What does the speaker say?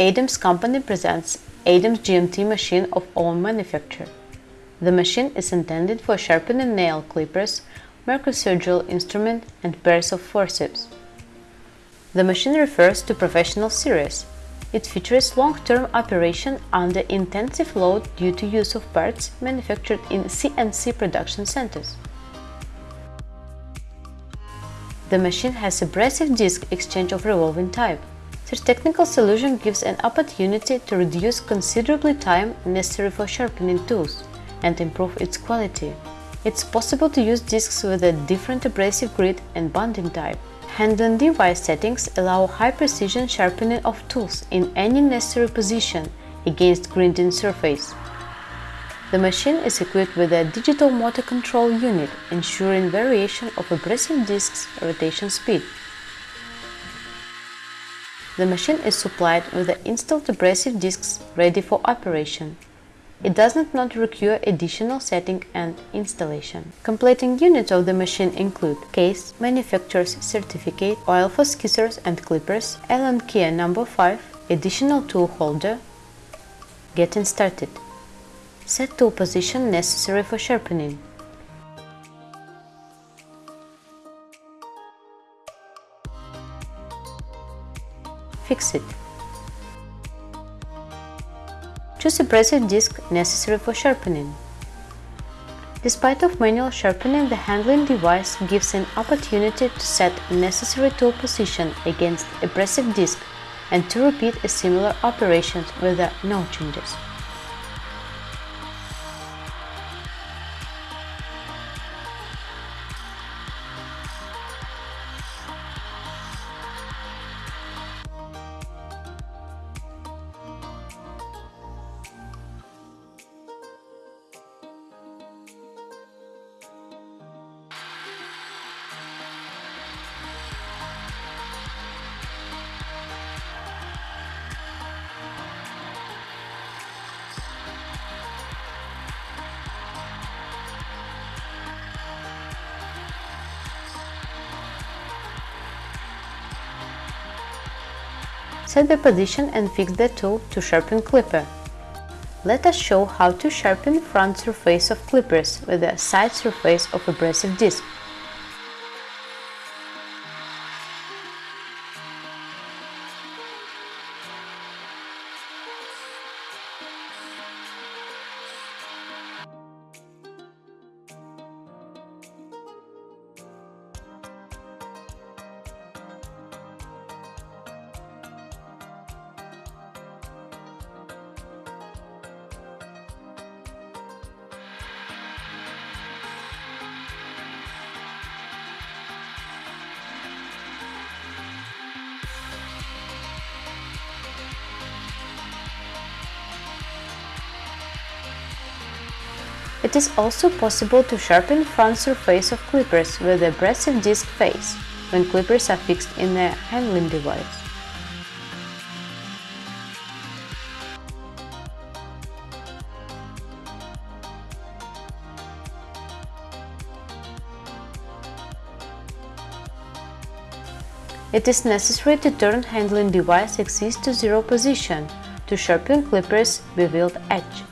Adams Company presents Adams GMT machine of own manufacture. The machine is intended for sharpening nail clippers, microsurgical instrument and pairs of forceps. The machine refers to professional series. It features long-term operation under intensive load due to use of parts manufactured in CNC production centers. The machine has abrasive disc exchange of revolving type. This technical solution gives an opportunity to reduce considerably time necessary for sharpening tools and improve its quality. It's possible to use discs with a different abrasive grit and bonding type. Handling device settings allow high-precision sharpening of tools in any necessary position against grinding surface. The machine is equipped with a digital motor control unit, ensuring variation of abrasive discs rotation speed. The machine is supplied with the installed abrasive discs ready for operation. It does not require additional setting and installation. Completing units of the machine include case, manufacturer's certificate, oil for skizzers and clippers, Allen key number 5, additional tool holder. Getting started. Set tool position necessary for sharpening. Fix it. Choose a abrasive disc necessary for sharpening. Despite of manual sharpening, the handling device gives an opportunity to set necessary tool position against a abrasive disc and to repeat a similar operations with no changes. Set the position and fix the tool to sharpen clipper. Let us show how to sharpen front surface of clippers with the side surface of abrasive disc. It is also possible to sharpen front surface of clippers with abrasive disc face when clippers are fixed in a handling device. It is necessary to turn handling device axis to zero position to sharpen clippers beveled edge.